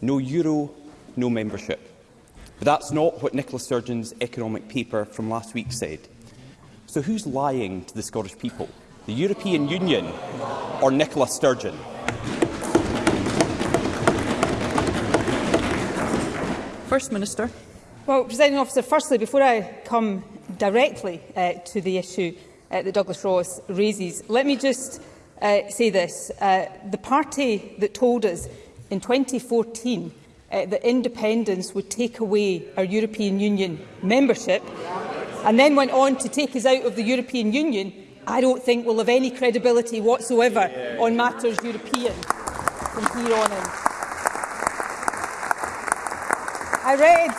No euro, no membership. But that's not what Nicola Sturgeon's economic paper from last week said. So who's lying to the Scottish people? the European Union or Nicola Sturgeon? First Minister. Well, Presiding Officer, firstly, before I come directly uh, to the issue uh, that Douglas Ross raises, let me just uh, say this. Uh, the party that told us in 2014 uh, that independence would take away our European Union membership and then went on to take us out of the European Union I don't think will have any credibility whatsoever yeah. on matters European from here on in. I read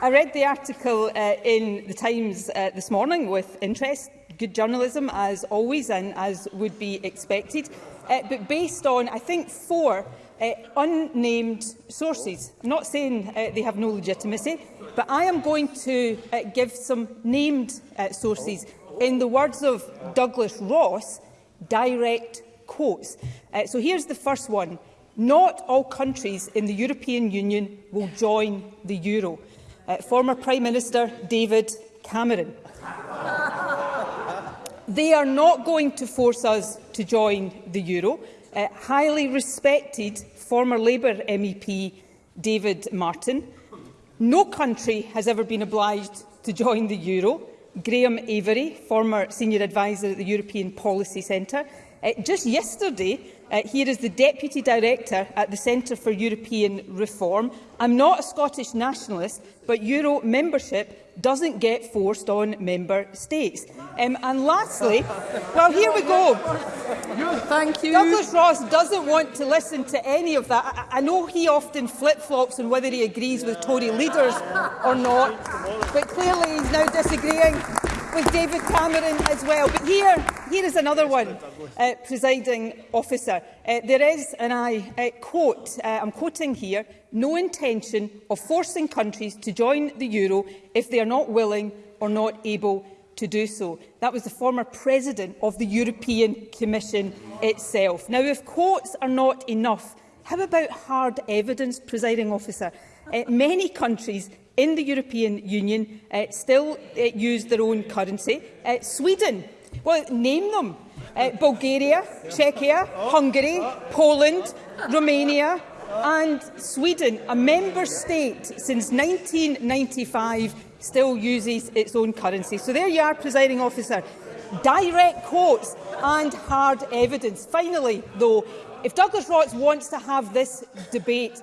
I read the article uh, in the Times uh, this morning with interest. Good journalism, as always, and as would be expected. Uh, but based on, I think, four uh, unnamed sources. I'm not saying uh, they have no legitimacy, But I am going to uh, give some named uh, sources. In the words of Douglas Ross, direct quotes. Uh, so here's the first one. Not all countries in the European Union will join the euro. Uh, former Prime Minister David Cameron. they are not going to force us to join the euro. Uh, highly respected former Labour MEP David Martin No country has ever been obliged to join the euro. Graham Avery, former senior advisor at the European Policy Centre, Uh, just yesterday, uh, here is the Deputy Director at the Centre for European Reform. I'm not a Scottish nationalist, but Euro membership doesn't get forced on member states. Um, and lastly, well, here we go. Thank you. Douglas Ross doesn't want to listen to any of that. I, I know he often flip-flops on whether he agrees with Tory leaders or not, but clearly he's now disagreeing with David Cameron as well. But here, here is another one, uh, presiding officer. Uh, there is, and I uh, quote, uh, I'm quoting here, no intention of forcing countries to join the euro if they are not willing or not able to do so. That was the former president of the European Commission itself. Now, if quotes are not enough, how about hard evidence, presiding officer? Uh, many countries in the European Union uh, still uh, use their own currency. Uh, Sweden, well, name them. Uh, Bulgaria, Czechia, Hungary, Poland, Romania, and Sweden, a member state since 1995, still uses its own currency. So there you are, presiding officer. Direct quotes and hard evidence. Finally, though, if Douglas Rotts wants to have this debate,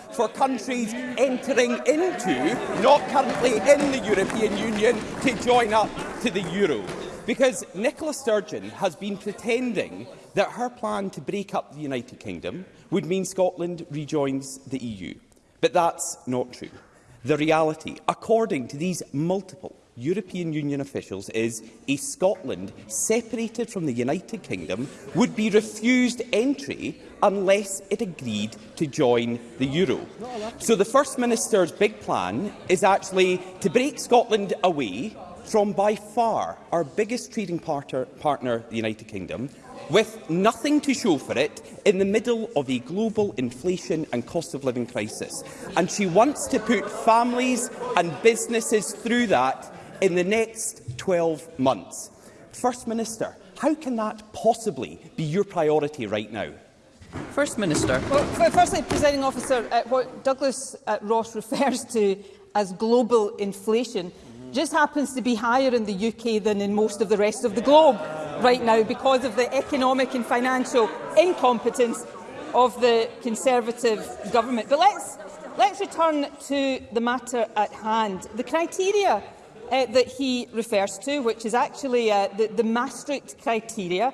for countries entering into, not currently in the European Union, to join up to the euro. Because Nicola Sturgeon has been pretending that her plan to break up the United Kingdom would mean Scotland rejoins the EU. But that's not true. The reality, according to these multiple European Union officials is a Scotland separated from the United Kingdom would be refused entry unless it agreed to join the euro. So the First Minister's big plan is actually to break Scotland away from by far our biggest trading partner, partner the United Kingdom, with nothing to show for it in the middle of a global inflation and cost of living crisis. And she wants to put families and businesses through that in the next 12 months. First Minister, how can that possibly be your priority right now? First Minister. Well, firstly, Presiding Officer, uh, what Douglas uh, Ross refers to as global inflation mm -hmm. just happens to be higher in the UK than in most of the rest of the globe right now because of the economic and financial incompetence of the Conservative government. But let's, let's return to the matter at hand. The criteria uh, that he refers to, which is actually uh, the, the Maastricht criteria,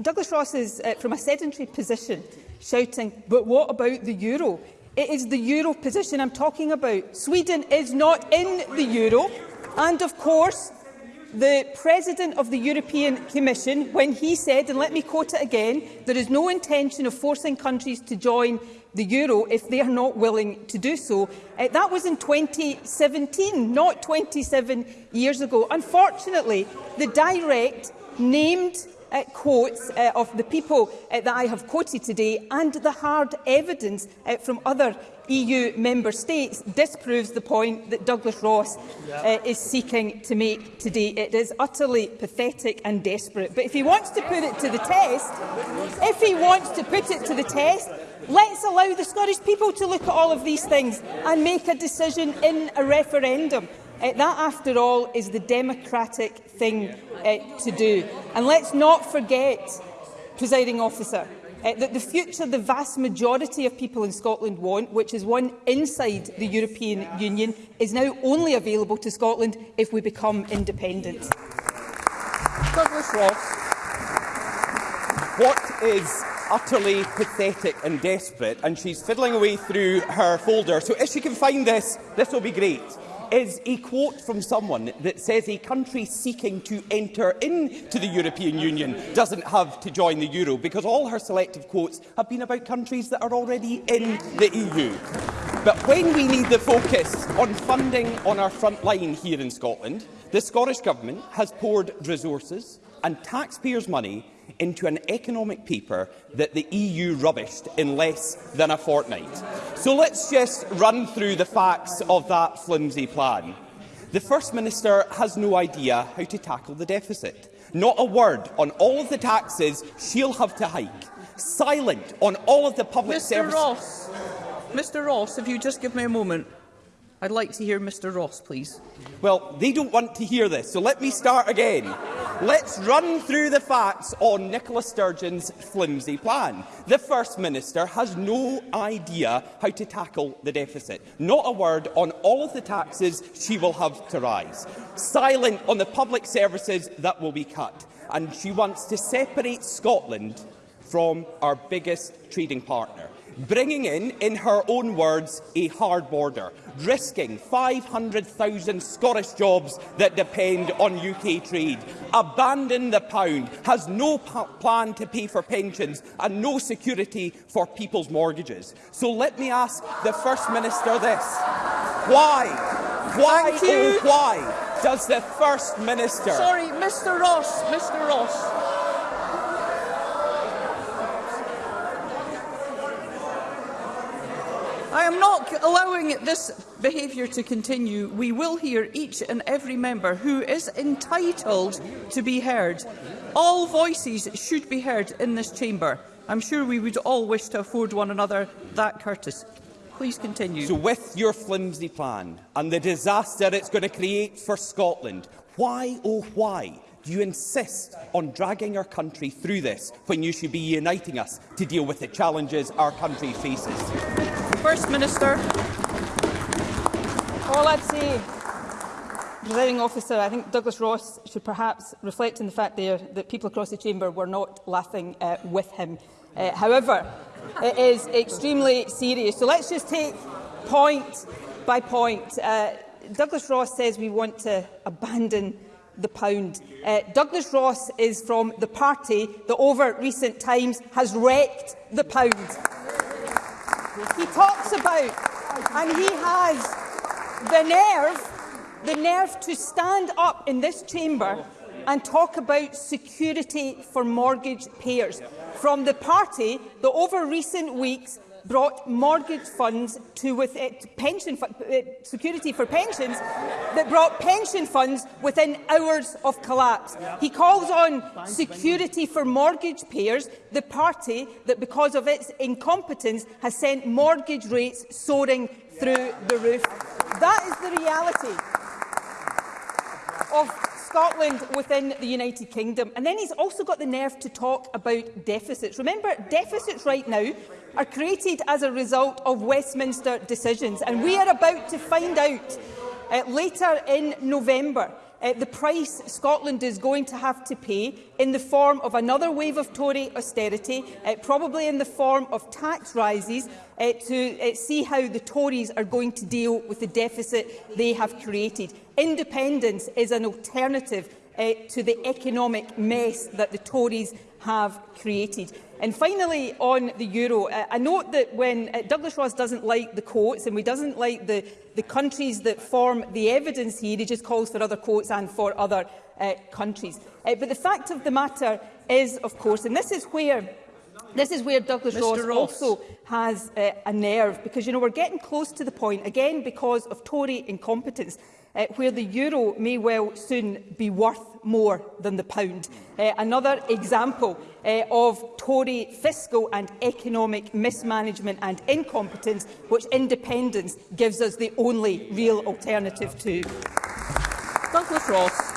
Douglas Ross is, uh, from a sedentary position, shouting, but what about the euro? It is the euro position I'm talking about. Sweden is not in the euro. And of course, the President of the European Commission, when he said, and let me quote it again, there is no intention of forcing countries to join the euro if they are not willing to do so. Uh, that was in 2017, not 27 years ago. Unfortunately, the direct named uh, quotes uh, of the people uh, that I have quoted today and the hard evidence uh, from other EU member states disproves the point that Douglas Ross uh, is seeking to make today. It is utterly pathetic and desperate. But if he wants to put it to the test, if he wants to put it to the test, let's allow the Scottish people to look at all of these things and make a decision in a referendum. Uh, that, after all, is the democratic thing uh, to do. And let's not forget, presiding officer, uh, that the future the vast majority of people in Scotland want, which is one inside the European yeah. Union, is now only available to Scotland if we become independent. Douglas Ross. What is utterly pathetic and desperate, and she's fiddling away through her folder, so if she can find this, this will be great is a quote from someone that says a country seeking to enter into the European Union doesn't have to join the euro, because all her selective quotes have been about countries that are already in the EU. But when we need the focus on funding on our front line here in Scotland, the Scottish Government has poured resources and taxpayers' money into an economic paper that the EU rubbished in less than a fortnight. So let's just run through the facts of that flimsy plan. The First Minister has no idea how to tackle the deficit. Not a word on all of the taxes she'll have to hike. Silent on all of the public services. Mr Ross, if you just give me a moment. I'd like to hear Mr Ross, please. Well, they don't want to hear this, so let me start again. Let's run through the facts on Nicola Sturgeon's flimsy plan. The First Minister has no idea how to tackle the deficit. Not a word on all of the taxes she will have to rise. Silent on the public services that will be cut. And she wants to separate Scotland from our biggest trading partner. bringing in, in her own words, a hard border, risking 500,000 Scottish jobs that depend on UK trade, abandon the pound, has no plan to pay for pensions and no security for people's mortgages. So let me ask the First Minister this. Why? Why, oh, why does the First Minister... Sorry, Mr Ross, Mr Ross. I am not allowing this behaviour to continue. We will hear each and every member who is entitled to be heard. All voices should be heard in this chamber. I'm sure we would all wish to afford one another that courtesy. Please continue. So with your flimsy plan and the disaster it's going to create for Scotland, why, oh why, do you insist on dragging our country through this when you should be uniting us to deal with the challenges our country faces? First Minister. All I'd say, presiding officer, I think Douglas Ross should perhaps reflect on the fact there that people across the chamber were not laughing uh, with him. Uh, however, it is extremely serious. So let's just take point by point. Uh, Douglas Ross says we want to abandon the pound. Uh, Douglas Ross is from the party that over recent times has wrecked the pound he talks about, and he has the nerve, the nerve to stand up in this chamber and talk about security for mortgage payers from the party that over recent weeks brought mortgage funds to with it pension uh, security for pensions that brought pension funds within hours of collapse. He calls on security for mortgage payers, the party that because of its incompetence has sent mortgage rates soaring through the roof. That is the reality of Scotland within the United Kingdom. And then he's also got the nerve to talk about deficits. Remember, deficits right now are created as a result of Westminster decisions. And we are about to find out uh, later in November uh, the price Scotland is going to have to pay in the form of another wave of Tory austerity, uh, probably in the form of tax rises, uh, to uh, see how the Tories are going to deal with the deficit they have created. Independence is an alternative uh, to the economic mess that the Tories have created. And finally, on the euro, uh, I note that when uh, Douglas Ross doesn't like the quotes and we doesn't like the, the countries that form the evidence here, he just calls for other quotes and for other uh, countries. Uh, but the fact of the matter is, of course, and this is where This is where Douglas Ross, Ross, also has uh, a nerve, because you know we're getting close to the point, again because of Tory incompetence, uh, where the euro may well soon be worth more than the pound. Uh, another example uh, of Tory fiscal and economic mismanagement and incompetence, which independence gives us the only real alternative to. Douglas Ross.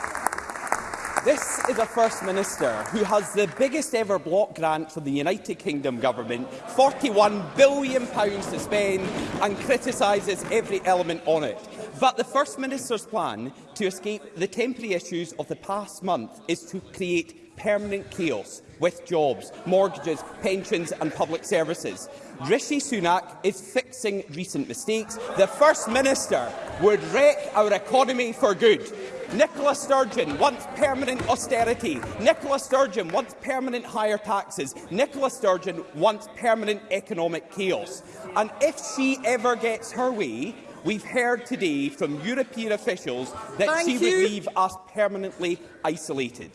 This is a First Minister who has the biggest ever block grant from the United Kingdom Government, £41 billion pounds to spend, and criticises every element on it. But the First Minister's plan to escape the temporary issues of the past month is to create permanent chaos with jobs, mortgages, pensions and public services. Rishi Sunak is fixing recent mistakes. The First Minister would wreck our economy for good. Nicola Sturgeon wants permanent austerity. Nicola Sturgeon wants permanent higher taxes. Nicola Sturgeon wants permanent economic chaos. And if she ever gets her way, We've heard today from European officials that Thank she you. would leave us permanently isolated.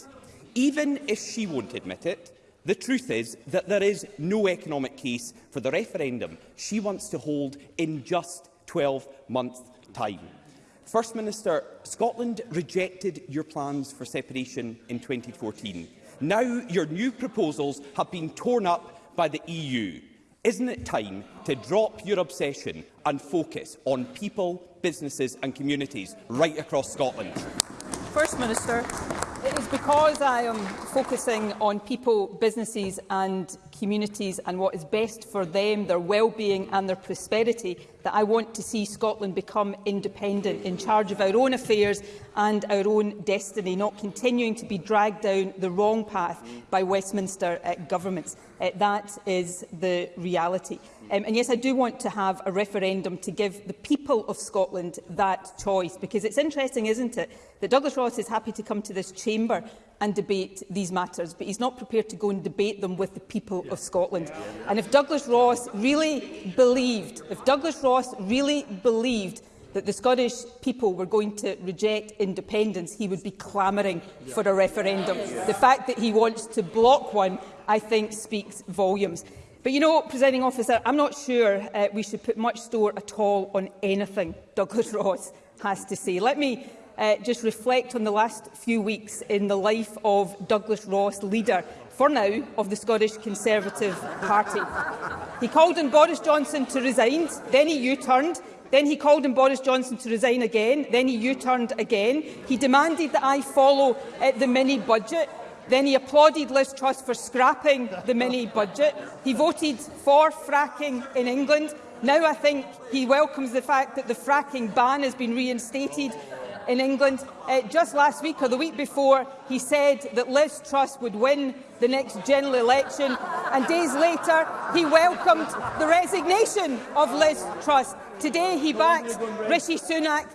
Even if she won't admit it, The truth is that there is no economic case for the referendum she wants to hold in just 12 months' time. First Minister, Scotland rejected your plans for separation in 2014. Now your new proposals have been torn up by the EU. Isn't it time to drop your obsession and focus on people, businesses and communities right across Scotland? First Minister. It is because I am focusing on people, businesses and communities and what is best for them, their well-being and their prosperity, that I want to see Scotland become independent, in charge of our own affairs and our own destiny, not continuing to be dragged down the wrong path by Westminster uh, governments. Uh, that is the reality. Um, and yes, I do want to have a referendum to give the people of Scotland that choice, because it's interesting, isn't it, that Douglas Ross is happy to come to this chamber and debate these matters, but he's not prepared to go and debate them with the people yeah. of Scotland. Yeah. And if Douglas Ross really believed, if Douglas Ross really believed that the Scottish people were going to reject independence, he would be clamouring yeah. for a referendum. Yeah. The fact that he wants to block one, I think, speaks volumes. But you know, presiding officer, I'm not sure uh, we should put much store at all on anything Douglas Ross has to say. Let me uh, just reflect on the last few weeks in the life of Douglas Ross, leader, for now, of the Scottish Conservative Party. He called on Boris Johnson to resign, then he U-turned, then he called on Boris Johnson to resign again, then he U-turned again. He demanded that I follow uh, the mini-budget, Then he applauded Liz Truss for scrapping the mini budget. He voted for fracking in England. Now I think he welcomes the fact that the fracking ban has been reinstated in England. Uh, just last week or the week before, he said that Liz Truss would win the next general election. And days later, he welcomed the resignation of Liz Truss. Today, he backs Rishi Sunak.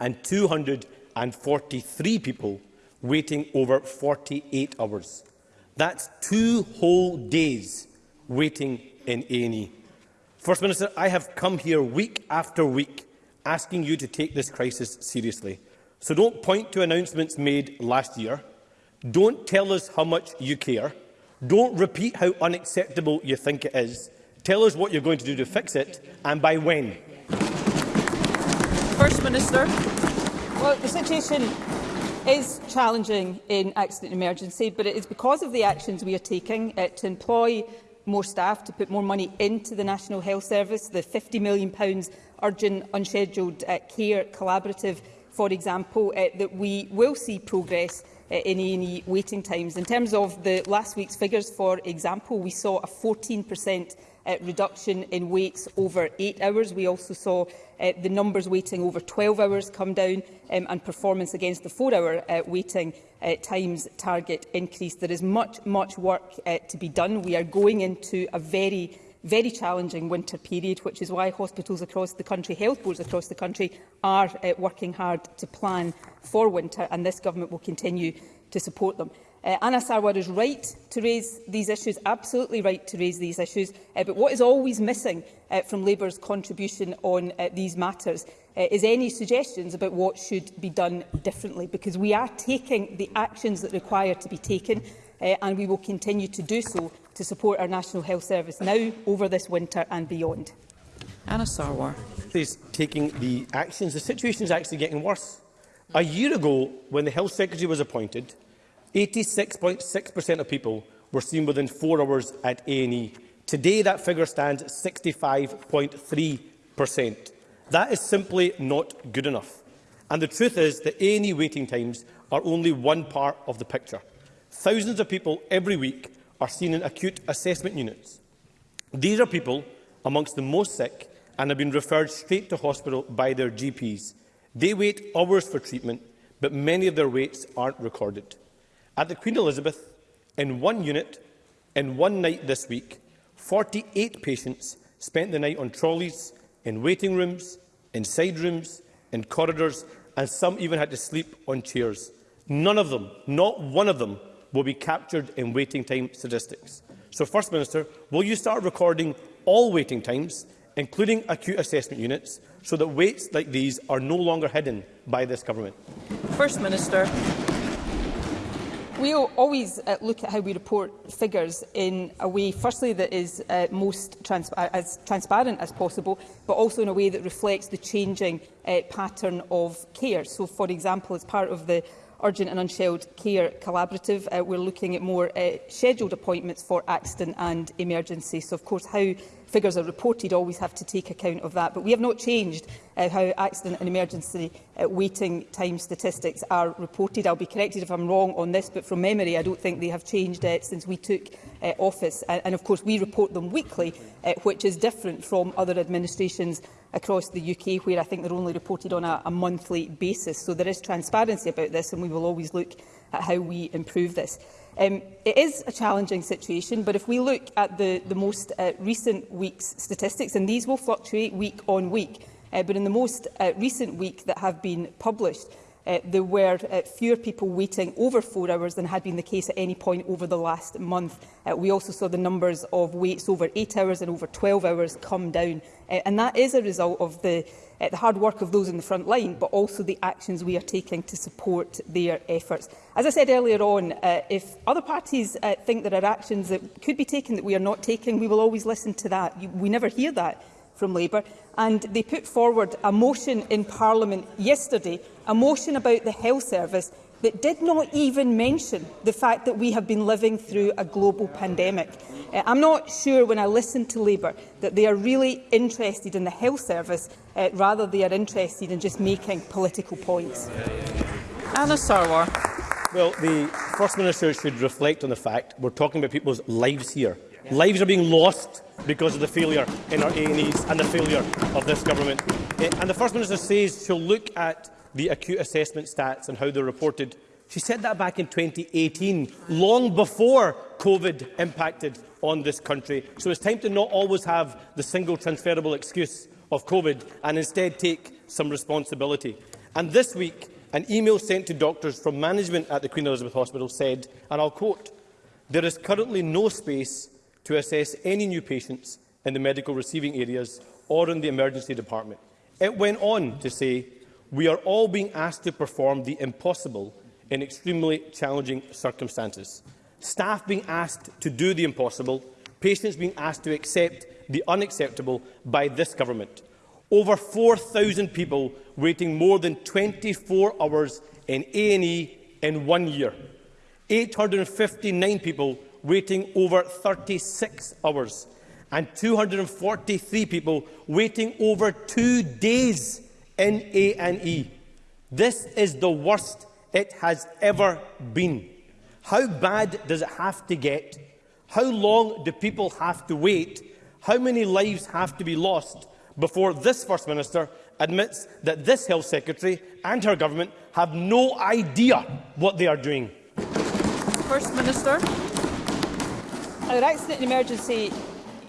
and 243 people waiting over 48 hours. That's two whole days waiting in A&E. First Minister, I have come here week after week asking you to take this crisis seriously. So don't point to announcements made last year. Don't tell us how much you care. Don't repeat how unacceptable you think it is. Tell us what you're going to do to fix it and by when. First Minister. Well, the situation is challenging in accident and emergency, but it is because of the actions we are taking uh, to employ more staff, to put more money into the National Health Service, the £50 million urgent unscheduled uh, care collaborative for example, uh, that we will see progress uh, in A&E waiting times. In terms of the last week's figures, for example, we saw a 14% uh, reduction in waits over eight hours. We also saw uh, the numbers waiting over 12 hours come down um, and performance against the four-hour uh, waiting uh, times target increased. There is much, much work uh, to be done. We are going into a very very challenging winter period, which is why hospitals across the country, health boards across the country are uh, working hard to plan for winter, and this government will continue to support them. Uh, Anna Sarwar is right to raise these issues, absolutely right to raise these issues, uh, but what is always missing uh, from Labour's contribution on uh, these matters uh, is any suggestions about what should be done differently, because we are taking the actions that require to be taken, uh, and we will continue to do so to support our National Health Service now, over this winter and beyond. Anna Sarwar. Please, taking the actions. The situation is actually getting worse. A year ago, when the Health Secretary was appointed, 86.6% of people were seen within four hours at A&E. Today, that figure stands at 65.3%. That is simply not good enough. And the truth is that A&E waiting times are only one part of the picture. Thousands of people every week are seen in acute assessment units. These are people amongst the most sick and have been referred straight to hospital by their GPs. They wait hours for treatment, but many of their waits aren't recorded. At the Queen Elizabeth, in one unit, in one night this week, 48 patients spent the night on trolleys, in waiting rooms, in side rooms, in corridors, and some even had to sleep on chairs. None of them, not one of them, will be captured in waiting time statistics. So, First Minister, will you start recording all waiting times, including acute assessment units, so that waits like these are no longer hidden by this government? First Minister, we always uh, look at how we report figures in a way, firstly, that is uh, most trans uh, as transparent as possible, but also in a way that reflects the changing uh, pattern of care. So, for example, as part of the urgent and unshelled care collaborative. Uh, we're looking at more uh, scheduled appointments for accident and emergency. So, of course, how figures are reported always have to take account of that. But we have not changed uh, how accident and emergency uh, waiting time statistics are reported. I'll be corrected if I'm wrong on this, but from memory, I don't think they have changed uh, since we took uh, office. And, and, of course, we report them weekly, uh, which is different from other administrations across the UK, where I think they're only reported on a, a monthly basis. So there is transparency about this, and we will always look at how we improve this. Um, it is a challenging situation, but if we look at the, the most uh, recent week's statistics, and these will fluctuate week on week, uh, but in the most uh, recent week that have been published, uh, there were uh, fewer people waiting over four hours than had been the case at any point over the last month. Uh, we also saw the numbers of waits over eight hours and over 12 hours come down. Uh, and that is a result of the, uh, the hard work of those in the front line, but also the actions we are taking to support their efforts. As I said earlier on, uh, if other parties uh, think there are actions that could be taken that we are not taking, we will always listen to that. You, we never hear that from Labour. And they put forward a motion in Parliament yesterday a motion about the health service that did not even mention the fact that we have been living through a global pandemic. Uh, I'm not sure when I listen to Labour that they are really interested in the health service uh, rather they are interested in just making political points. Anna Sarwar. Well, the First Minister should reflect on the fact we're talking about people's lives here. Lives are being lost because of the failure in our A&Es and the failure of this government. Uh, and the First Minister says she'll look at the acute assessment stats and how they're reported. She said that back in 2018, long before COVID impacted on this country. So it's time to not always have the single transferable excuse of COVID and instead take some responsibility. And this week, an email sent to doctors from management at the Queen Elizabeth Hospital said, and I'll quote, there is currently no space to assess any new patients in the medical receiving areas or in the emergency department. It went on to say we are all being asked to perform the impossible in extremely challenging circumstances. Staff being asked to do the impossible, patients being asked to accept the unacceptable by this government. Over 4,000 people waiting more than 24 hours in A&E in one year. 859 people waiting over 36 hours and 243 people waiting over two days NA&E. This is the worst it has ever been. How bad does it have to get? How long do people have to wait? How many lives have to be lost before this First Minister admits that this Health Secretary and her government have no idea what they are doing? First Minister. Our accident and emergency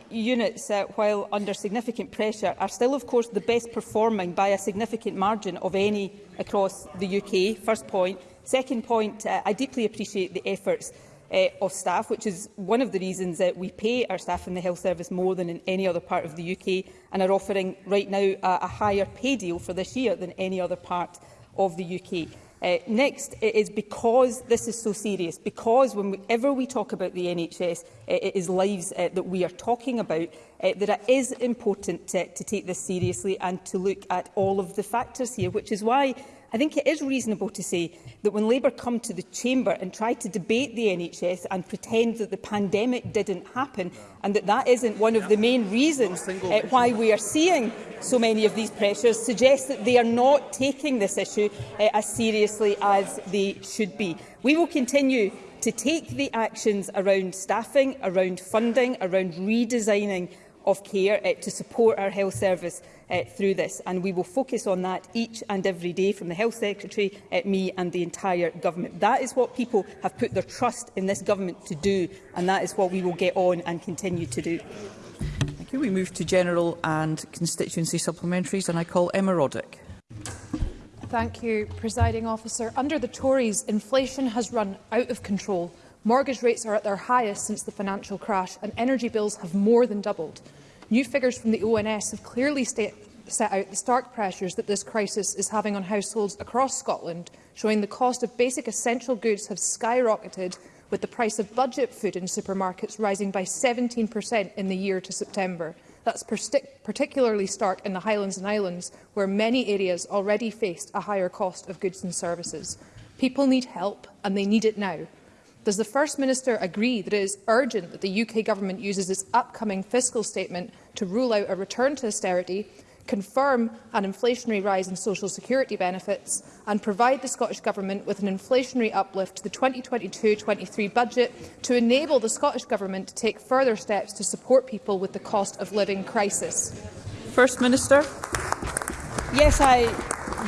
units, uh, while under significant pressure, are still, of course, the best performing by a significant margin of any across the UK, first point. Second point, uh, I deeply appreciate the efforts uh, of staff, which is one of the reasons that we pay our staff in the health service more than in any other part of the UK and are offering right now a, a higher pay deal for this year than any other part of the UK. Uh, next, it is because this is so serious, because whenever we talk about the NHS, uh, it is lives uh, that we are talking about, uh, that it is important to, to take this seriously and to look at all of the factors here, which is why I think it is reasonable to say that when Labour come to the Chamber and try to debate the NHS and pretend that the pandemic didn't happen and that that isn't one of the main reasons uh, why we are seeing so many of these pressures suggests that they are not taking this issue uh, as seriously as they should be. We will continue to take the actions around staffing, around funding, around redesigning of care uh, to support our health service uh, through this. And we will focus on that each and every day from the Health Secretary, uh, me and the entire government. That is what people have put their trust in this government to do, and that is what we will get on and continue to do. Thank you. We move to general and constituency supplementaries, and I call Emma Roddick. Thank you, Presiding Officer. Under the Tories, inflation has run out of control. Mortgage rates are at their highest since the financial crash and energy bills have more than doubled. New figures from the ONS have clearly set out the stark pressures that this crisis is having on households across Scotland, showing the cost of basic essential goods have skyrocketed, with the price of budget food in supermarkets rising by 17 in the year to September. That's particularly stark in the Highlands and Islands, where many areas already faced a higher cost of goods and services. People need help, and they need it now. Does the First Minister agree that it is urgent that the UK Government uses its upcoming fiscal statement to rule out a return to austerity, confirm an inflationary rise in social security benefits and provide the Scottish Government with an inflationary uplift to the 2022-23 budget to enable the Scottish Government to take further steps to support people with the cost of living crisis? First Minister. Yes, I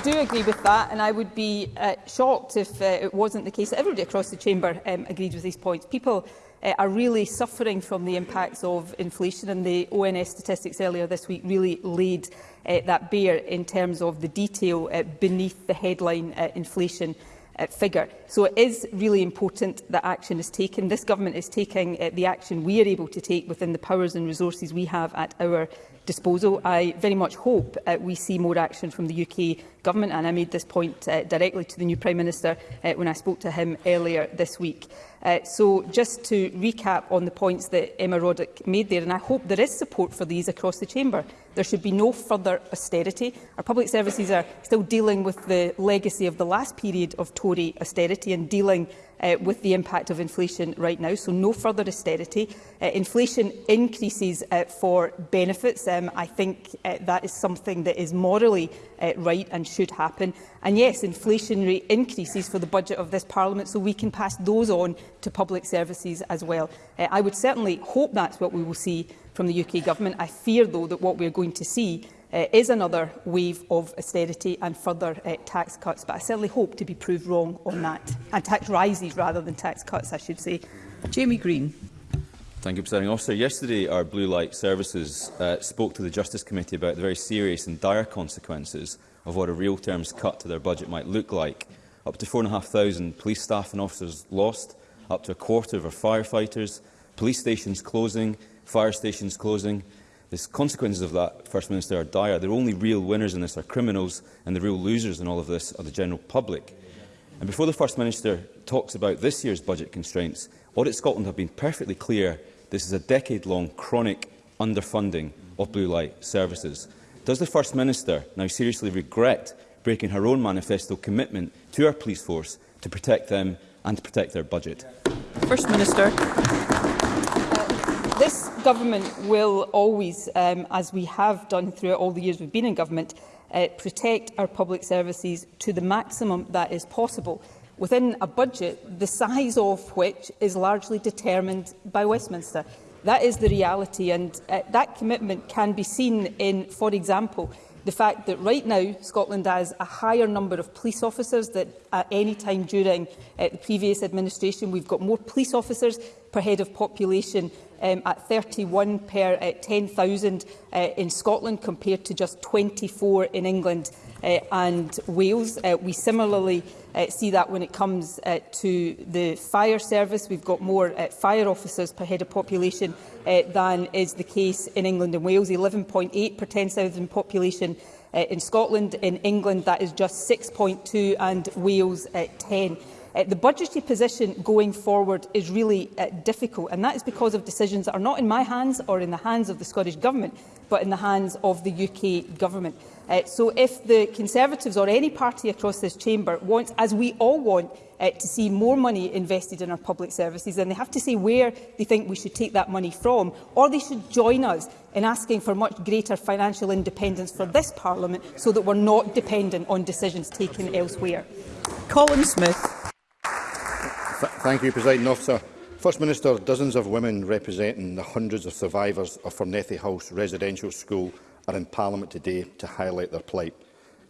do agree with that, and I would be uh, shocked if uh, it wasn't the case that everybody across the chamber um, agreed with these points. People uh, are really suffering from the impacts of inflation and the ONS statistics earlier this week really laid uh, that bare in terms of the detail uh, beneath the headline uh, inflation uh, figure. So it is really important that action is taken. This government is taking uh, the action we are able to take within the powers and resources we have at our disposal. I very much hope uh, we see more action from the UK Government, and I made this point uh, directly to the new Prime Minister uh, when I spoke to him earlier this week. Uh, so just to recap on the points that Emma Roddick made there, and I hope there is support for these across the Chamber. There should be no further austerity. Our public services are still dealing with the legacy of the last period of Tory austerity and dealing uh, with the impact of inflation right now, so no further austerity. Uh, inflation increases uh, for benefits. Um, I think uh, that is something that is morally uh, right and should happen. And yes, inflationary increases for the budget of this Parliament, so we can pass those on to public services as well. Uh, I would certainly hope that's what we will see from the UK Government. I fear, though, that what we're going to see uh, is another wave of austerity and further uh, tax cuts. But I certainly hope to be proved wrong on that, and tax rises rather than tax cuts, I should say. Jamie Green. Thank you, Presiding Officer. Yesterday, our Blue Light Services uh, spoke to the Justice Committee about the very serious and dire consequences of what a real terms cut to their budget might look like. Up to 4,500 police staff and officers lost, up to a quarter of our firefighters, police stations closing, fire stations closing, The consequences of that, First Minister, are dire. The only real winners in this are criminals, and the real losers in all of this are the general public. And before the First Minister talks about this year's budget constraints, Audit Scotland have been perfectly clear this is a decade-long chronic underfunding of blue light services. Does the First Minister now seriously regret breaking her own manifesto commitment to our police force to protect them and to protect their budget? First Minister government will always, um, as we have done throughout all the years we've been in government, uh, protect our public services to the maximum that is possible within a budget the size of which is largely determined by Westminster. That is the reality and uh, that commitment can be seen in, for example, the fact that right now Scotland has a higher number of police officers than at any time during uh, the previous administration. We've got more police officers per head of population um, at 31 per uh, 10,000 uh, in Scotland compared to just 24 in England uh, and Wales. Uh, we similarly uh, see that when it comes uh, to the fire service. We've got more uh, fire officers per head of population uh, than is the case in England and Wales, 11.8 per 10,000 population uh, in Scotland. In England, that is just 6.2 and Wales at uh, 10. Uh, the budgetary position going forward is really uh, difficult, and that is because of decisions that are not in my hands or in the hands of the Scottish Government, but in the hands of the UK Government. Uh, so if the Conservatives or any party across this chamber wants, as we all want, uh, to see more money invested in our public services, then they have to say where they think we should take that money from, or they should join us in asking for much greater financial independence for this Parliament so that we're not dependent on decisions taken elsewhere. Colin Smith. Th thank you, President Officer. First Minister, dozens of women representing the hundreds of survivors of Fernethy House residential school are in Parliament today to highlight their plight,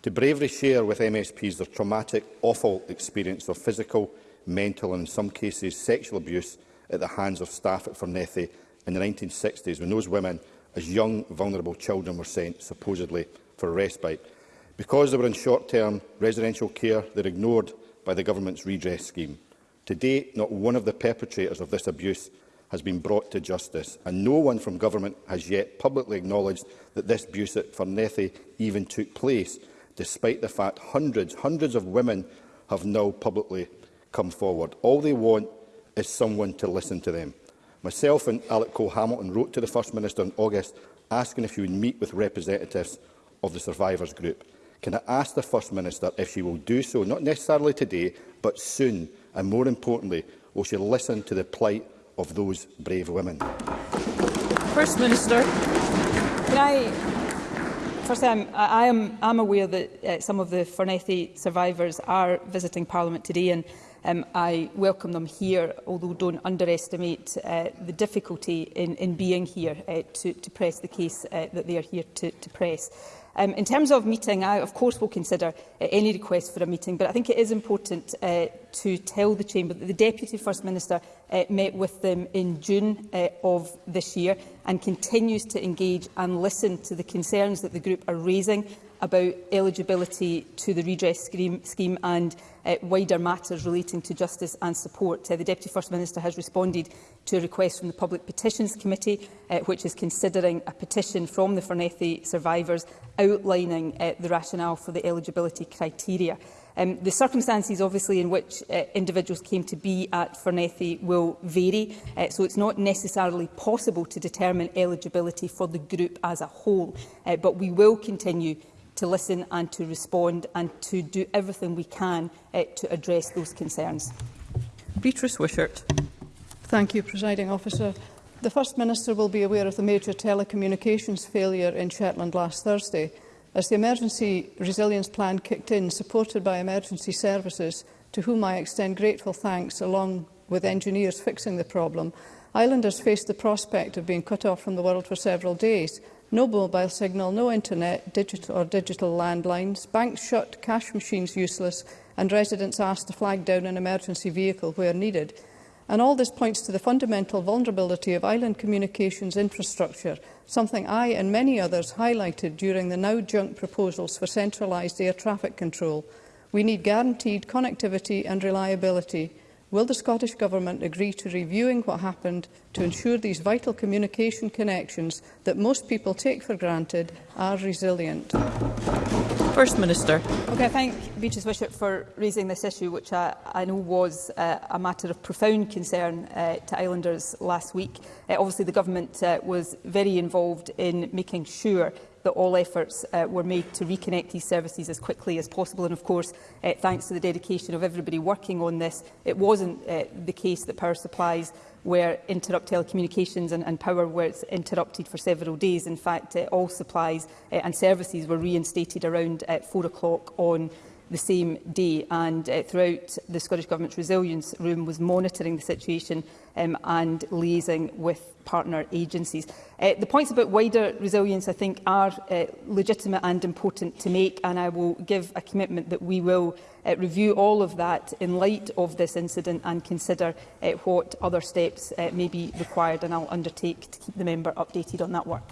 to bravely share with MSPs their traumatic, awful experience of physical, mental and in some cases sexual abuse at the hands of staff at Fornethy in the 1960s when those women as young vulnerable children were sent supposedly for respite. Because they were in short-term residential care, they were ignored by the government's redress scheme. To date, not one of the perpetrators of this abuse has been brought to justice, and no one from government has yet publicly acknowledged that this abuse at Farnethy even took place, despite the fact hundreds, hundreds of women have now publicly come forward. All they want is someone to listen to them. Myself and Alec Cole Hamilton wrote to the First Minister in August asking if he would meet with representatives of the survivors group. Can I ask the First Minister if she will do so, not necessarily today, but soon, and more importantly, will she listen to the plight of those brave women. First Minister, can I First, I'm, I am I'm aware that uh, some of the Fornethi survivors are visiting Parliament today, and um, I welcome them here, although don't underestimate uh, the difficulty in, in being here uh, to, to press the case uh, that they are here to, to press. Um, in terms of meeting, I of course will consider uh, any request for a meeting, but I think it is important uh, to tell the Chamber that the Deputy First Minister uh, met with them in June uh, of this year and continues to engage and listen to the concerns that the group are raising about eligibility to the redress scheme, scheme and uh, wider matters relating to justice and support. Uh, the Deputy First Minister has responded to a request from the Public Petitions Committee, uh, which is considering a petition from the Fernethi survivors outlining uh, the rationale for the eligibility criteria. Um, the circumstances, obviously, in which uh, individuals came to be at Fernethi will vary, uh, so it's not necessarily possible to determine eligibility for the group as a whole, uh, but we will continue to listen and to respond and to do everything we can uh, to address those concerns. Beatrice Wishart. Thank you, Presiding Officer. The First Minister will be aware of the major telecommunications failure in Shetland last Thursday. As the Emergency Resilience Plan kicked in, supported by emergency services, to whom I extend grateful thanks along with engineers fixing the problem, islanders faced the prospect of being cut off from the world for several days, no mobile signal, no internet digital or digital landlines, banks shut, cash machines useless, and residents asked to flag down an emergency vehicle where needed. And all this points to the fundamental vulnerability of island communications infrastructure, something I and many others highlighted during the now junk proposals for centralised air traffic control. We need guaranteed connectivity and reliability Will the Scottish Government agree to reviewing what happened to ensure these vital communication connections that most people take for granted are resilient? First Minister. Okay, I thank Beatrice Wishart for raising this issue, which I, I know was uh, a matter of profound concern uh, to islanders last week. Uh, obviously, the Government uh, was very involved in making sure that all efforts uh, were made to reconnect these services as quickly as possible. And of course, uh, thanks to the dedication of everybody working on this, it wasn't uh, the case that power supplies were interrupted, telecommunications and, and power were interrupted for several days. In fact, uh, all supplies uh, and services were reinstated around uh, four o'clock on the same day. And uh, throughout, the Scottish Government's Resilience Room was monitoring the situation um, and liaising with partner agencies. Uh, the points about wider resilience, I think, are uh, legitimate and important to make, and I will give a commitment that we will uh, review all of that in light of this incident and consider uh, what other steps uh, may be required, and I'll undertake to keep the member updated on that work.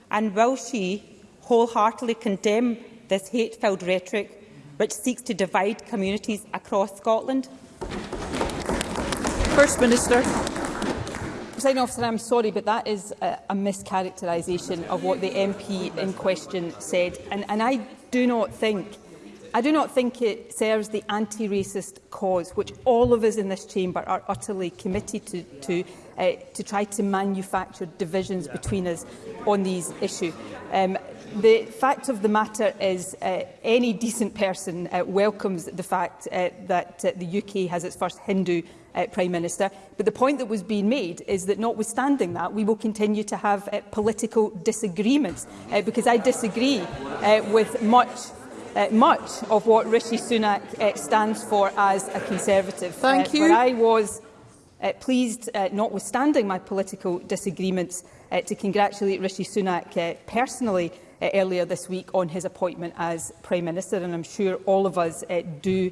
And will she wholeheartedly condemn this hate-filled rhetoric which seeks to divide communities across Scotland? First Minister. President officer, I'm sorry, but that is a, a mischaracterisation of what the MP in question said. And, and I do not think I do not think it serves the anti-racist cause, which all of us in this chamber are utterly committed to, to, uh, to try to manufacture divisions between us on these issues. Um, the fact of the matter is uh, any decent person uh, welcomes the fact uh, that uh, the UK has its first Hindu uh, Prime Minister. But the point that was being made is that notwithstanding that, we will continue to have uh, political disagreements uh, because I disagree uh, with much uh, much of what Rishi Sunak uh, stands for as a Conservative. Uh, Thank uh, you. Where I was uh, pleased, uh, notwithstanding my political disagreements, uh, to congratulate Rishi Sunak uh, personally uh, earlier this week on his appointment as Prime Minister, and I'm sure all of us uh, do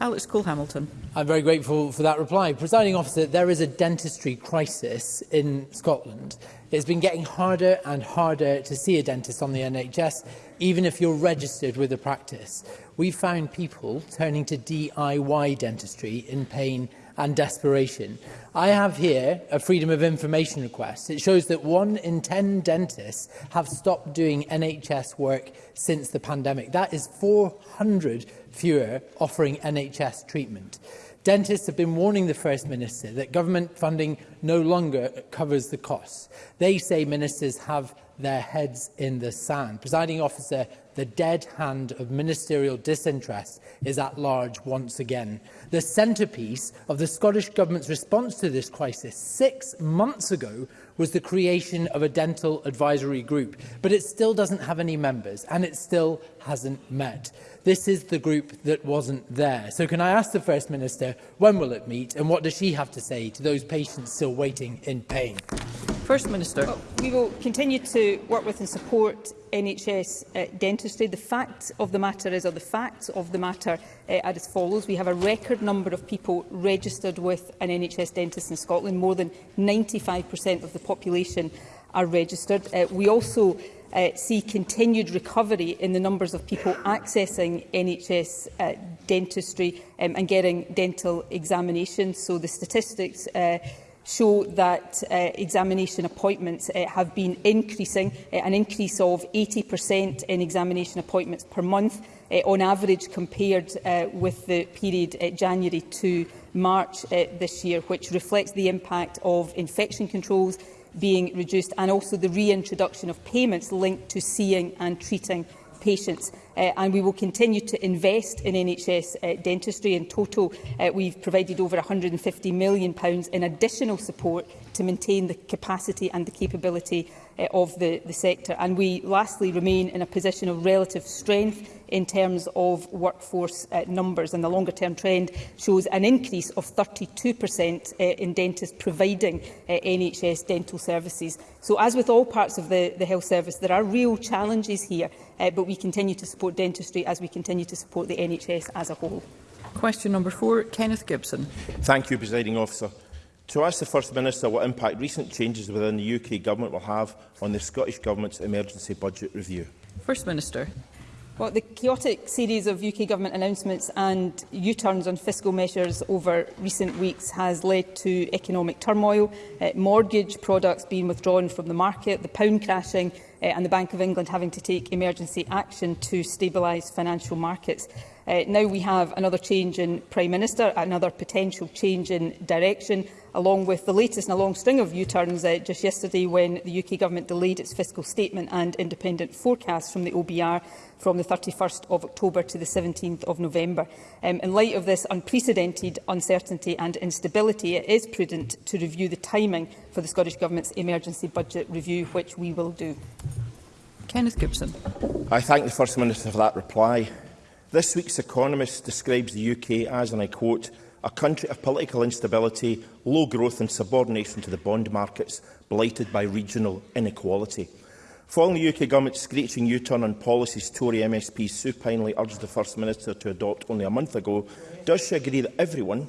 Alex Cole-Hamilton. I'm very grateful for that reply. Presiding officer, there is a dentistry crisis in Scotland. It's been getting harder and harder to see a dentist on the NHS, even if you're registered with a practice. We found people turning to DIY dentistry in pain and desperation. I have here a Freedom of Information request. It shows that one in 10 dentists have stopped doing NHS work since the pandemic. That is 400 fewer offering NHS treatment. Dentists have been warning the First Minister that government funding no longer covers the costs. They say ministers have their heads in the sand. Presiding officer, the dead hand of ministerial disinterest is at large once again. The centrepiece of the Scottish Government's response to this crisis six months ago was the creation of a dental advisory group, but it still doesn't have any members and it still hasn't met. This is the group that wasn't there. So can I ask the First Minister, when will it meet and what does she have to say to those patients still waiting in pain? First Minister. Well, we will continue to work with and support NHS uh, dentistry. The fact of the matter is, or the facts of the matter uh, are as follows. We have a record number of people registered with an NHS dentist in Scotland. More than 95% of the population are registered. Uh, we also uh, see continued recovery in the numbers of people accessing NHS uh, dentistry um, and getting dental examinations. So the statistics uh, show that uh, examination appointments uh, have been increasing, uh, an increase of 80% in examination appointments per month uh, on average compared uh, with the period uh, January to March uh, this year, which reflects the impact of infection controls being reduced and also the reintroduction of payments linked to seeing and treating patients uh, and we will continue to invest in NHS uh, dentistry. In total, uh, we've provided over £150 million pounds in additional support to maintain the capacity and the capability uh, of the, the sector. And we lastly remain in a position of relative strength in terms of workforce uh, numbers. And the longer term trend shows an increase of 32% uh, in dentists providing uh, NHS dental services. So as with all parts of the, the health service, there are real challenges here uh, but we continue to support dentistry as we continue to support the NHS as a whole. Question number four, Kenneth Gibson. Thank you, Presiding Officer. To ask the First Minister what impact recent changes within the UK Government will have on the Scottish Government's emergency budget review. First Minister. Well, the chaotic series of UK Government announcements and U-turns on fiscal measures over recent weeks has led to economic turmoil, uh, mortgage products being withdrawn from the market, the pound crashing uh, and the Bank of England having to take emergency action to stabilise financial markets. Uh, now we have another change in Prime Minister, another potential change in direction, along with the latest in a long string of U-turns uh, just yesterday when the UK Government delayed its fiscal statement and independent forecast from the OBR from the 31st of October to the 17th of November. Um, in light of this unprecedented uncertainty and instability, it is prudent to review the timing for the Scottish Government's emergency budget review, which we will do. Kenneth Gibson. I thank the First Minister for that reply. This week's Economist describes the UK as, and I quote, a country of political instability, low growth and subordination to the bond markets, blighted by regional inequality. Following the UK government's screeching U-turn on policies Tory MSPs supinely urged the First Minister to adopt only a month ago, does she agree that everyone,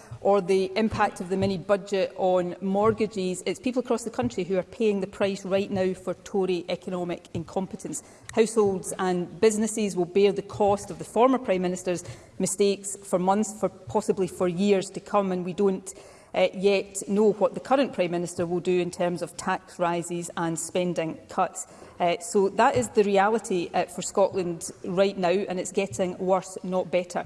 or the impact of the mini-budget on mortgages, it's people across the country who are paying the price right now for Tory economic incompetence. Households and businesses will bear the cost of the former Prime Minister's mistakes for months, for possibly for years to come, and we don't uh, yet know what the current Prime Minister will do in terms of tax rises and spending cuts. Uh, so that is the reality uh, for Scotland right now, and it's getting worse, not better.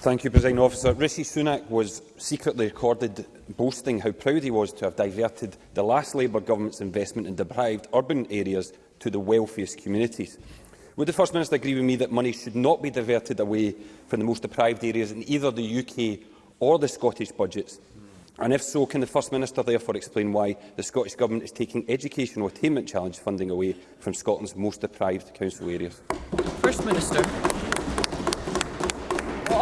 Thank you, President Officer. Rishi Sunak was secretly recorded boasting how proud he was to have diverted the last Labour government's investment in deprived urban areas to the wealthiest communities. Would the First Minister agree with me that money should not be diverted away from the most deprived areas in either the UK or the Scottish budgets? And if so, can the First Minister therefore explain why the Scottish Government is taking educational attainment challenge funding away from Scotland's most deprived council areas? First Minister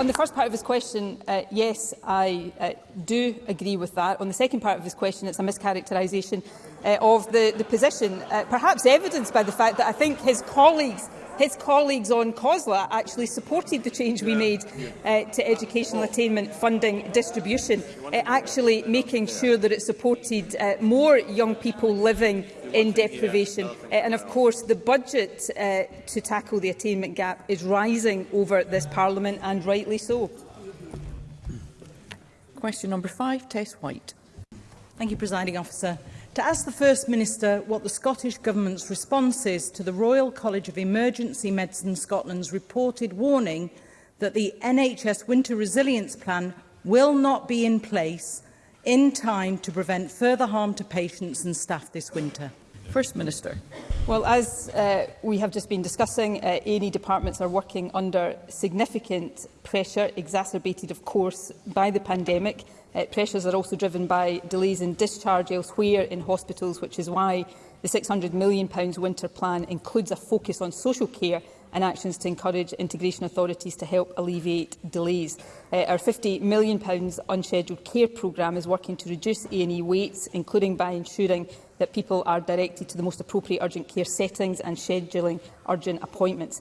on the first part of his question, uh, yes, I uh, do agree with that. On the second part of his question, it's a mischaracterisation uh, of the, the position, uh, perhaps evidenced by the fact that I think his colleagues his colleagues on COSLA actually supported the change we made uh, to educational attainment funding distribution, uh, actually making sure that it supported uh, more young people living in deprivation. Uh, and of course, the budget uh, to tackle the attainment gap is rising over this Parliament, and rightly so. Question number five, Tess White. Thank you, Presiding Officer to ask the First Minister what the Scottish Government's response is to the Royal College of Emergency Medicine Scotland's reported warning that the NHS Winter Resilience Plan will not be in place in time to prevent further harm to patients and staff this winter? First Minister. Well, as uh, we have just been discussing, uh, A&E departments are working under significant pressure, exacerbated, of course, by the pandemic, Uh, pressures are also driven by delays in discharge elsewhere in hospitals, which is why the £600 million winter plan includes a focus on social care and actions to encourage integration authorities to help alleviate delays. Uh, our £50 million unscheduled care programme is working to reduce A&E waits, including by ensuring that people are directed to the most appropriate urgent care settings and scheduling urgent appointments.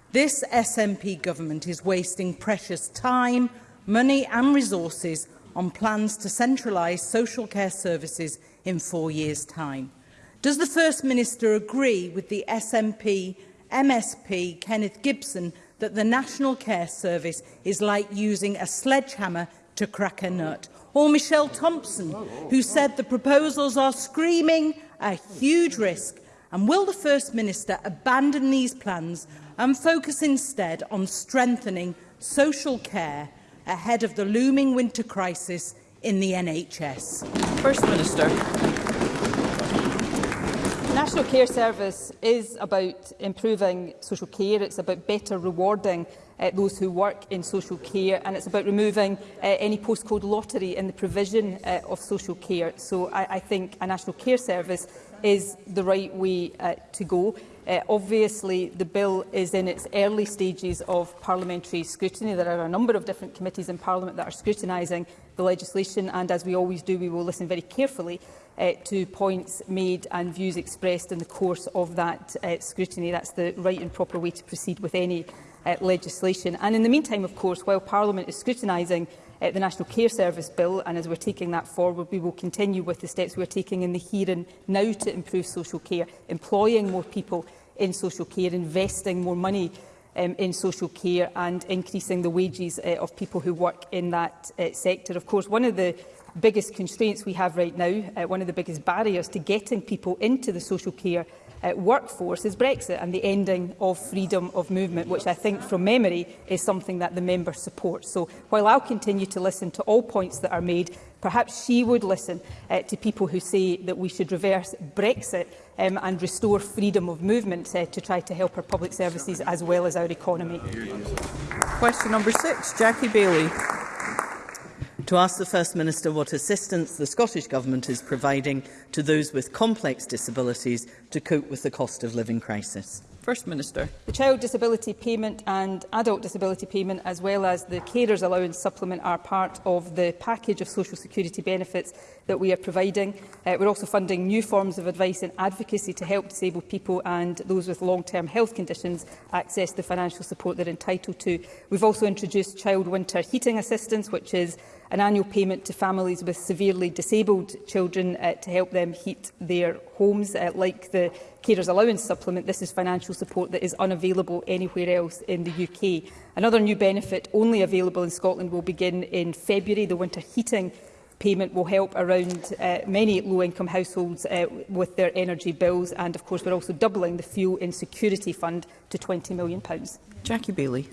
This SNP government is wasting precious time, money and resources on plans to centralise social care services in four years' time. Does the First Minister agree with the SNP MSP Kenneth Gibson that the National Care Service is like using a sledgehammer to crack a nut. Or Michelle Thompson, who said the proposals are screaming a huge risk. And will the First Minister abandon these plans and focus instead on strengthening social care ahead of the looming winter crisis in the NHS? First Minister. National Care Service is about improving social care, it's about better rewarding uh, those who work in social care and it's about removing uh, any postcode lottery in the provision uh, of social care. So I, I think a National Care Service is the right way uh, to go. Uh, obviously, the bill is in its early stages of parliamentary scrutiny. There are a number of different committees in Parliament that are scrutinising the legislation, and as we always do, we will listen very carefully uh, to points made and views expressed in the course of that uh, scrutiny. That's the right and proper way to proceed with any uh, legislation. And in the meantime, of course, while Parliament is scrutinising uh, the National Care Service Bill, and as we're taking that forward, we will continue with the steps we're taking in the here and now to improve social care, employing more people in social care, investing more money um, in social care and increasing the wages uh, of people who work in that uh, sector. Of course, one of the biggest constraints we have right now, uh, one of the biggest barriers to getting people into the social care uh, workforce is Brexit and the ending of freedom of movement, which I think from memory is something that the member supports. So while I'll continue to listen to all points that are made, perhaps she would listen uh, to people who say that we should reverse Brexit um, and restore freedom of movement uh, to try to help our public services as well as our economy. Question number six, Jackie Bailey. To ask the First Minister what assistance the Scottish Government is providing to those with complex disabilities to cope with the cost of living crisis. First Minister. The Child Disability Payment and Adult Disability Payment, as well as the Carers Allowance Supplement, are part of the package of social security benefits that we are providing. Uh, we're also funding new forms of advice and advocacy to help disabled people and those with long-term health conditions access the financial support they're entitled to. We've also introduced child winter heating assistance, which is an annual payment to families with severely disabled children uh, to help them heat their homes. Uh, like the Carers Allowance Supplement, this is financial support that is unavailable anywhere else in the UK. Another new benefit only available in Scotland will begin in February. The winter heating payment will help around uh, many low-income households uh, with their energy bills and of course we're also doubling the fuel insecurity fund to 20 million pounds. Jackie Bailey.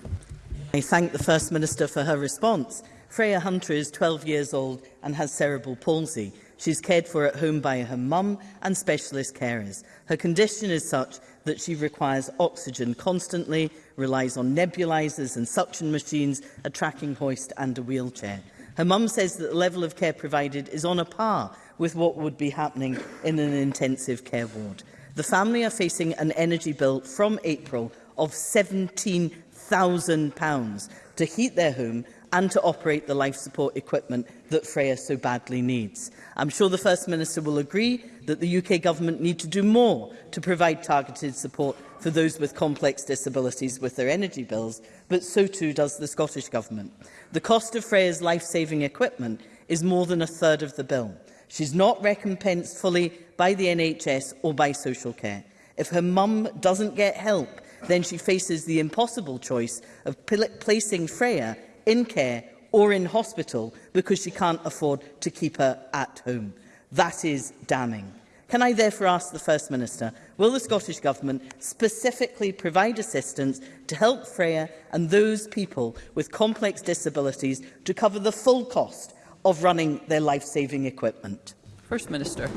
I thank the First Minister for her response. Freya Hunter is 12 years old and has cerebral palsy. She's cared for at home by her mum and specialist carers. Her condition is such that she requires oxygen constantly, relies on nebulisers and suction machines, a tracking hoist and a wheelchair. Her mum says that the level of care provided is on a par with what would be happening in an intensive care ward. The family are facing an energy bill from April of £17,000 to heat their home and to operate the life support equipment that Freya so badly needs. I'm sure the First Minister will agree that the UK Government need to do more to provide targeted support for those with complex disabilities with their energy bills, but so too does the Scottish Government. The cost of Freya's life-saving equipment is more than a third of the bill. She's not recompensed fully by the NHS or by social care. If her mum doesn't get help, then she faces the impossible choice of placing Freya in care or in hospital because she can't afford to keep her at home. That is damning. Can I therefore ask the First Minister, will the Scottish Government specifically provide assistance to help Freya and those people with complex disabilities to cover the full cost of running their life-saving equipment? First Minister.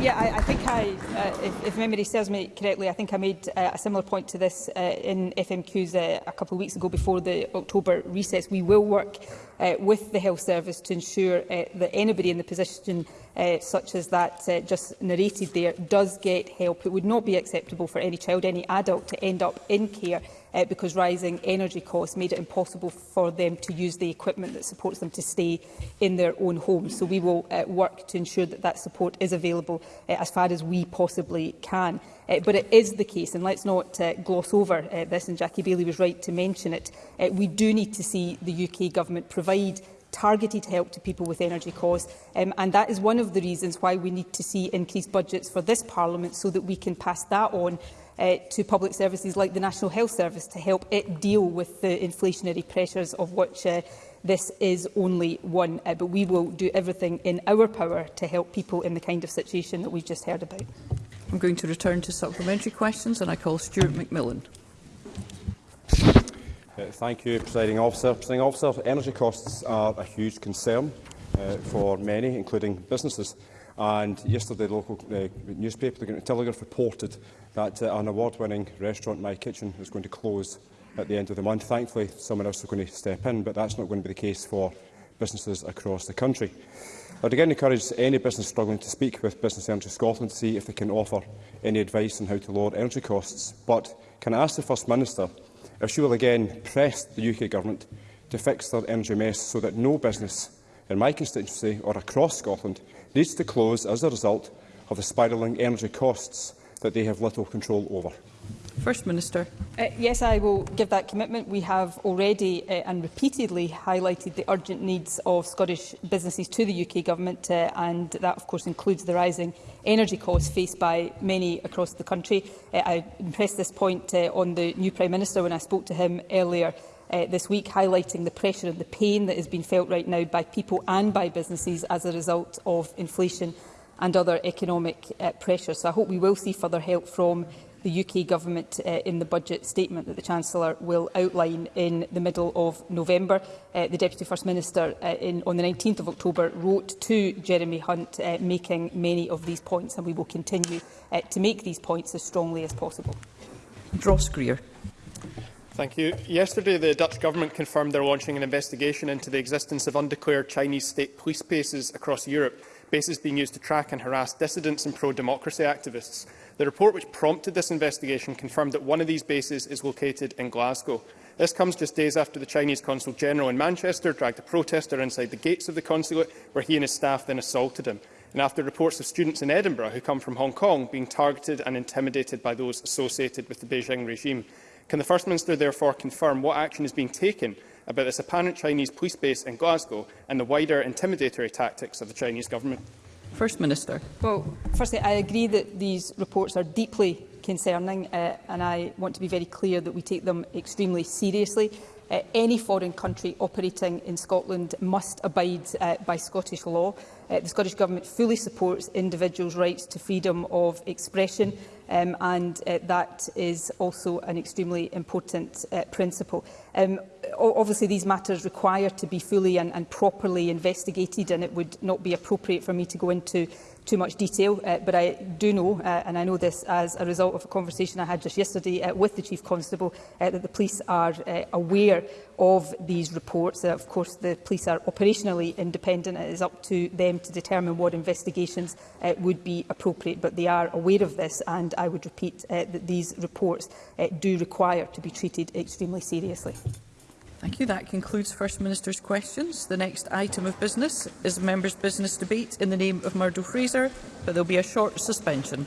Yeah, I, I think I, uh, if, if memory serves me correctly, I think I made uh, a similar point to this uh, in FMQs uh, a couple of weeks ago before the October recess. We will work uh, with the health service to ensure uh, that anybody in the position uh, such as that uh, just narrated there does get help. It would not be acceptable for any child, any adult to end up in care uh, because rising energy costs made it impossible for them to use the equipment that supports them to stay in their own homes. So we will uh, work to ensure that that support is available uh, as far as we possibly can. Uh, but it is the case, and let's not uh, gloss over uh, this, and Jackie Bailey was right to mention it, uh, we do need to see the UK Government provide targeted help to people with energy costs. Um, and that is one of the reasons why we need to see increased budgets for this Parliament so that we can pass that on uh, to public services like the National Health Service to help it deal with the inflationary pressures of which uh, this is only one. Uh, but we will do everything in our power to help people in the kind of situation that we've just heard about. I'm going to return to supplementary questions and I call Stuart McMillan. Uh, thank you, Presiding Officer. Presiding Officer, energy costs are a huge concern uh, for many, including businesses. And yesterday, the local uh, newspaper, the Telegraph, reported that uh, an award-winning restaurant, My Kitchen, is going to close at the end of the month. Thankfully, someone else is going to step in, but that's not going to be the case for businesses across the country. I'd again encourage any business struggling to speak with Business Energy Scotland to see if they can offer any advice on how to lower energy costs. But can I ask the First Minister if she will again press the UK Government to fix their energy mess so that no business in my constituency or across Scotland needs to close as a result of the spiralling energy costs that they have little control over. First Minister. Uh, yes, I will give that commitment. We have already uh, and repeatedly highlighted the urgent needs of Scottish businesses to the UK Government, uh, and that, of course, includes the rising energy costs faced by many across the country. Uh, I impressed this point uh, on the new Prime Minister when I spoke to him earlier uh, this week, highlighting the pressure and the pain that has been felt right now by people and by businesses as a result of inflation and other economic uh, pressures. So I hope we will see further help from the UK Government uh, in the budget statement that the Chancellor will outline in the middle of November. Uh, the Deputy First Minister uh, in, on the 19th of October wrote to Jeremy Hunt uh, making many of these points and we will continue uh, to make these points as strongly as possible. Ross Greer. Thank you. Yesterday, the Dutch government confirmed they're launching an investigation into the existence of undeclared Chinese state police bases across Europe bases being used to track and harass dissidents and pro-democracy activists. The report which prompted this investigation confirmed that one of these bases is located in Glasgow. This comes just days after the Chinese Consul General in Manchester dragged a protester inside the gates of the consulate, where he and his staff then assaulted him, and after reports of students in Edinburgh who come from Hong Kong being targeted and intimidated by those associated with the Beijing regime. Can the First Minister therefore confirm what action is being taken about this apparent Chinese police base in Glasgow and the wider intimidatory tactics of the Chinese government? First Minister. Well, firstly, I agree that these reports are deeply concerning uh, and I want to be very clear that we take them extremely seriously. Uh, any foreign country operating in Scotland must abide uh, by Scottish law. Uh, the Scottish Government fully supports individuals' rights to freedom of expression um, and uh, that is also an extremely important uh, principle. Um, obviously these matters require to be fully and, and properly investigated and it would not be appropriate for me to go into too much detail, uh, but I do know, uh, and I know this as a result of a conversation I had just yesterday uh, with the Chief Constable, uh, that the police are uh, aware of these reports. Uh, of course, the police are operationally independent. It is up to them to determine what investigations uh, would be appropriate, but they are aware of this, and I would repeat uh, that these reports uh, do require to be treated extremely seriously. Thank you. That concludes First Minister's questions. The next item of business is member's business debate in the name of Murdo Fraser, but there will be a short suspension.